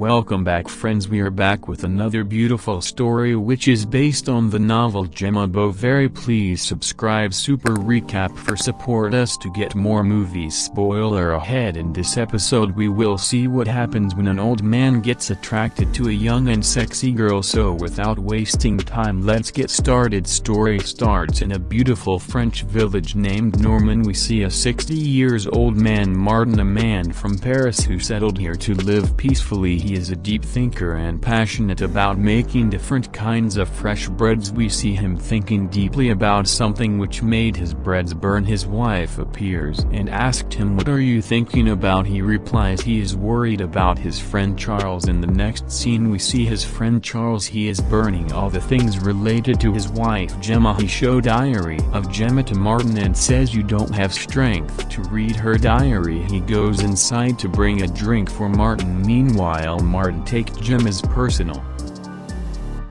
Welcome back friends. We are back with another beautiful story which is based on the novel Gemma Bovary please subscribe super recap for support us to get more movies. Spoiler ahead in this episode we will see what happens when an old man gets attracted to a young and sexy girl. So without wasting time let's get started. Story starts in a beautiful French village named Norman we see a 60 years old man Martin a man from Paris who settled here to live peacefully. He is a deep thinker and passionate about making different kinds of fresh breads. We see him thinking deeply about something which made his breads burn. His wife appears and asked him what are you thinking about? He replies he is worried about his friend Charles. In the next scene we see his friend Charles. He is burning all the things related to his wife Gemma. He show diary of Gemma to Martin and says you don't have strength to read her diary. He goes inside to bring a drink for Martin. Meanwhile Martin. Take Gemma's personal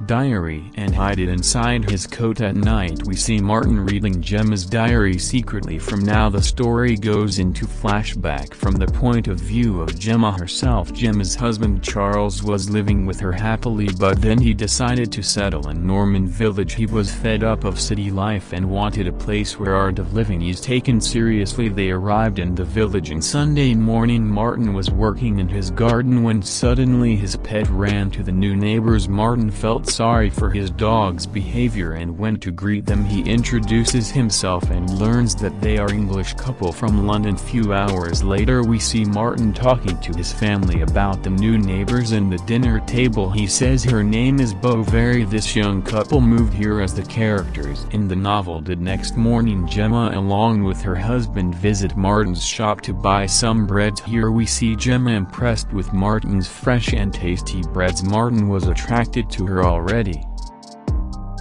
diary and hide it inside his coat at night. We see Martin reading Gemma's diary secretly. From now the story goes into flashback. From the point of view of Gemma herself Gemma's husband Charles was living with her happily but then he decided to settle in Norman village. He was fed up of city life and wanted a place where art of living is taken seriously. They arrived in the village and Sunday morning. Martin was working in his garden when suddenly his pet ran to the new neighbors. Martin felt sorry for his dog's behavior and went to greet them he introduces himself and learns that they are English couple from London. Few hours later we see Martin talking to his family about the new neighbors and the dinner table. He says her name is Bovary this young couple moved here as the characters in the novel did. Next morning Gemma along with her husband visit Martin's shop to buy some breads here we see Gemma impressed with Martin's fresh and tasty breads. Martin was attracted to her already already.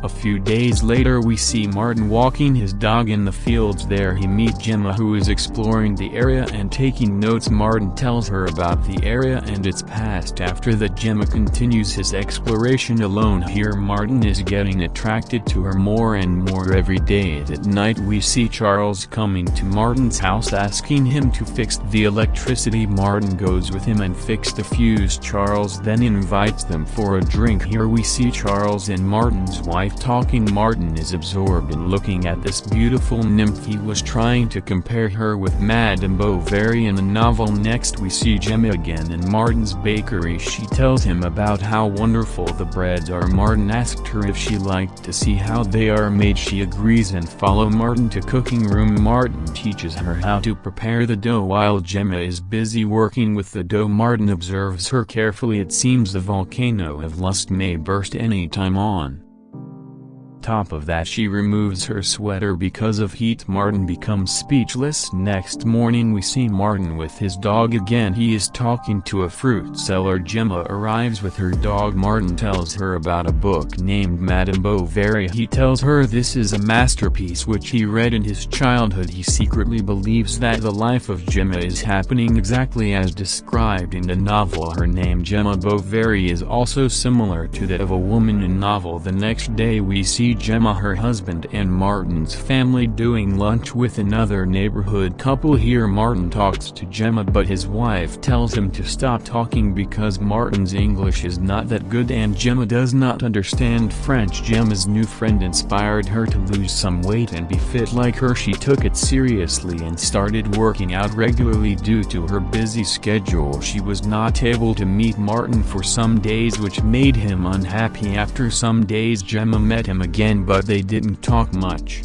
A few days later we see Martin walking his dog in the fields. There he meet Gemma who is exploring the area and taking notes. Martin tells her about the area and its past. After that Gemma continues his exploration alone. Here Martin is getting attracted to her more and more. Every day that night we see Charles coming to Martin's house asking him to fix the electricity. Martin goes with him and fix the fuse. Charles then invites them for a drink. Here we see Charles and Martin's wife wife talking Martin is absorbed in looking at this beautiful nymph. He was trying to compare her with Madame Bovary in the novel. Next we see Gemma again in Martin's bakery. She tells him about how wonderful the breads are. Martin asked her if she liked to see how they are made. She agrees and follow Martin to cooking room. Martin teaches her how to prepare the dough while Gemma is busy working with the dough. Martin observes her carefully. It seems the volcano of lust may burst any time on top of that she removes her sweater because of heat. Martin becomes speechless. Next morning we see Martin with his dog again. He is talking to a fruit seller. Gemma arrives with her dog. Martin tells her about a book named Madame Bovary. He tells her this is a masterpiece which he read in his childhood. He secretly believes that the life of Gemma is happening exactly as described in the novel. Her name Gemma Bovary is also similar to that of a woman in novel. The next day we see Gemma her husband and Martin's family doing lunch with another neighborhood couple. Here Martin talks to Gemma but his wife tells him to stop talking because Martin's English is not that good and Gemma does not understand French. Gemma's new friend inspired her to lose some weight and be fit like her. She took it seriously and started working out regularly due to her busy schedule. She was not able to meet Martin for some days which made him unhappy. After some days Gemma met him again again but they didn't talk much.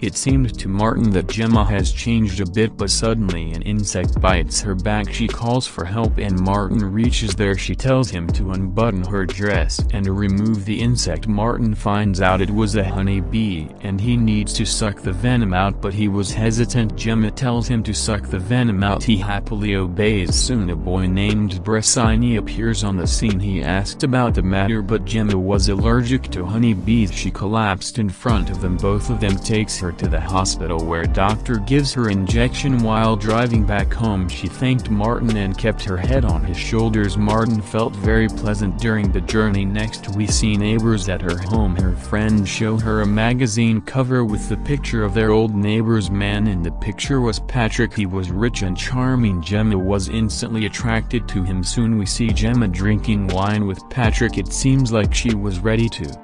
It seemed to Martin that Gemma has changed a bit but suddenly an insect bites her back. She calls for help and Martin reaches there. She tells him to unbutton her dress and remove the insect. Martin finds out it was a honey bee and he needs to suck the venom out but he was hesitant. Gemma tells him to suck the venom out. He happily obeys. Soon a boy named Bressigny appears on the scene. He asked about the matter but Gemma was allergic to honey bees she collapsed in front of them. Both of them takes her to the hospital where doctor gives her injection while driving back home. She thanked Martin and kept her head on his shoulders. Martin felt very pleasant during the journey. Next we see neighbors at her home. Her friends show her a magazine cover with the picture of their old neighbor's man. In the picture was Patrick. He was rich and charming. Gemma was instantly attracted to him. Soon we see Gemma drinking wine with Patrick. It seems like she was ready to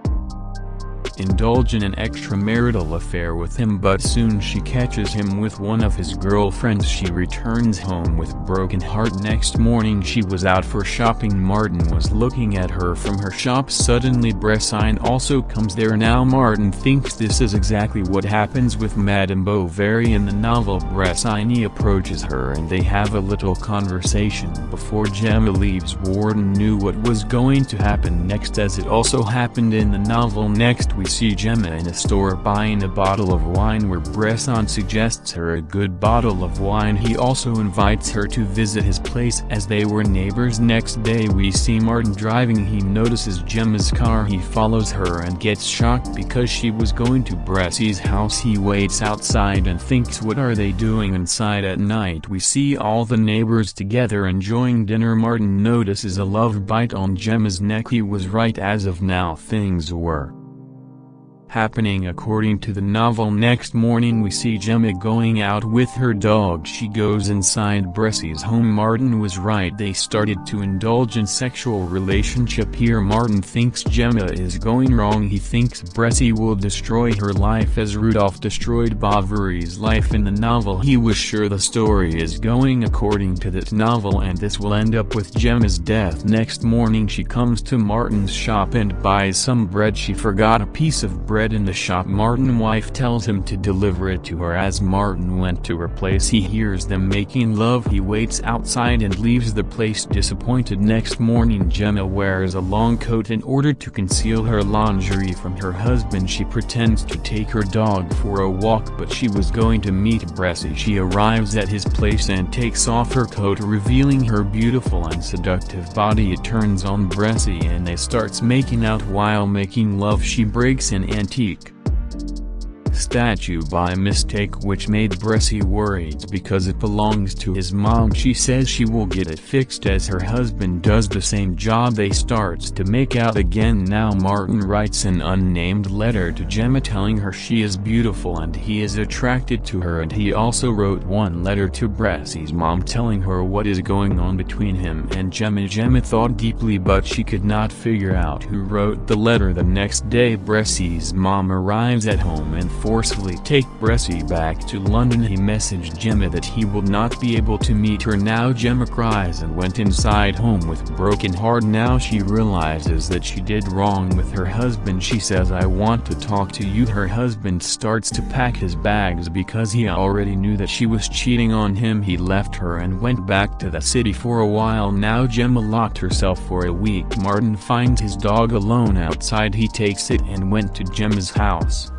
indulge in an extramarital affair with him but soon she catches him with one of his girlfriends. She returns home with broken heart. Next morning she was out for shopping. Martin was looking at her from her shop. Suddenly Bressigny also comes there. Now Martin thinks this is exactly what happens with Madame Bovary in the novel. Bressigny approaches her and they have a little conversation before Gemma leaves. Martin knew what was going to happen next as it also happened in the novel. Next we see Gemma in a store buying a bottle of wine where Bresson suggests her a good bottle of wine. He also invites her to visit his place as they were neighbors. Next day we see Martin driving. He notices Gemma's car. He follows her and gets shocked because she was going to Bressy's house. He waits outside and thinks what are they doing inside at night? We see all the neighbors together enjoying dinner. Martin notices a love bite on Gemma's neck. He was right. As of now things were happening according to the novel. Next morning we see Gemma going out with her dog. She goes inside Bressy's home. Martin was right they started to indulge in sexual relationship here. Martin thinks Gemma is going wrong. He thinks Bressy will destroy her life as Rudolph destroyed Bovary's life in the novel. He was sure the story is going according to that novel and this will end up with Gemma's death. Next morning she comes to Martin's shop and buys some bread. She forgot a piece of bread bread in the shop Martin wife tells him to deliver it to her. As Martin went to her place he hears them making love. He waits outside and leaves the place disappointed. Next morning Gemma wears a long coat in order to conceal her lingerie from her husband. She pretends to take her dog for a walk but she was going to meet Bressy. She arrives at his place and takes off her coat revealing her beautiful and seductive body. It turns on Bressy and they starts making out. While making love she breaks in and antique statue by mistake which made Bressy worried because it belongs to his mom. She says she will get it fixed as her husband does the same job they starts to make out again. Now Martin writes an unnamed letter to Gemma telling her she is beautiful and he is attracted to her and he also wrote one letter to Bressy's mom telling her what is going on between him and Gemma. Gemma thought deeply but she could not figure out who wrote the letter. The next day Bressy's mom arrives at home and forcefully take Bressy back to London he messaged Gemma that he will not be able to meet her. Now Gemma cries and went inside home with broken heart. Now she realizes that she did wrong with her husband. She says I want to talk to you. Her husband starts to pack his bags because he already knew that she was cheating on him. He left her and went back to the city for a while. Now Gemma locked herself for a week. Martin finds his dog alone outside. He takes it and went to Gemma's house.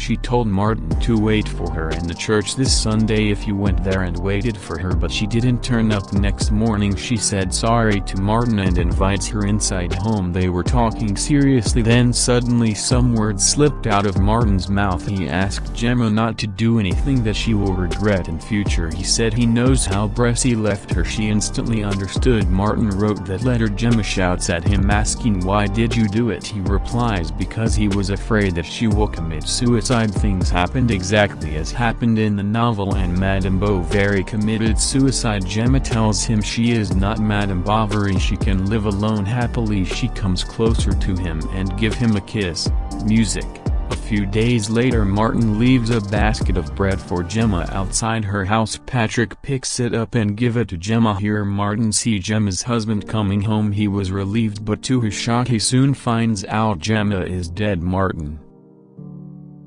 She told Martin to wait for her in the church this Sunday if you went there and waited for her but she didn't turn up next morning. She said sorry to Martin and invites her inside home. They were talking seriously then suddenly some words slipped out of Martin's mouth. He asked Gemma not to do anything that she will regret in future. He said he knows how Bressy left her. She instantly understood. Martin wrote that letter. Gemma shouts at him asking why did you do it? He replies because he was afraid that she will commit suicide suicide things happened exactly as happened in the novel and Madame Bovary committed suicide. Gemma tells him she is not Madame Bovary she can live alone happily. She comes closer to him and give him a kiss, music. A few days later Martin leaves a basket of bread for Gemma outside her house. Patrick picks it up and give it to Gemma. Here Martin see Gemma's husband coming home. He was relieved but to his shock he soon finds out Gemma is dead. Martin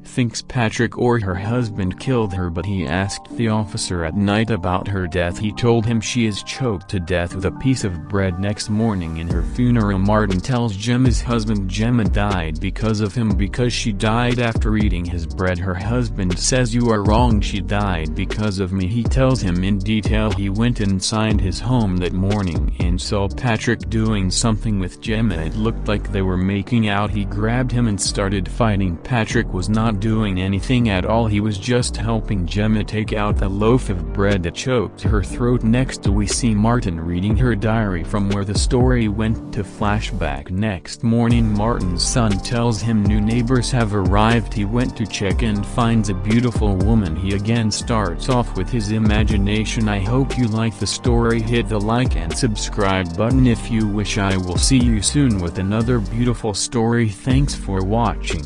thinks Patrick or her husband killed her but he asked the officer at night about her death. He told him she is choked to death with a piece of bread next morning in her funeral. Martin tells Gemma's husband Gemma died because of him because she died after eating his bread. Her husband says you are wrong she died because of me. He tells him in detail he went inside his home that morning and saw Patrick doing something with Gemma. It looked like they were making out. He grabbed him and started fighting. Patrick was not not doing anything at all. He was just helping Gemma take out the loaf of bread that choked her throat. Next we see Martin reading her diary from where the story went to flashback. Next morning Martin's son tells him new neighbors have arrived. He went to check and finds a beautiful woman. He again starts off with his imagination. I hope you like the story. Hit the like and subscribe button if you wish. I will see you soon with another beautiful story. Thanks for watching.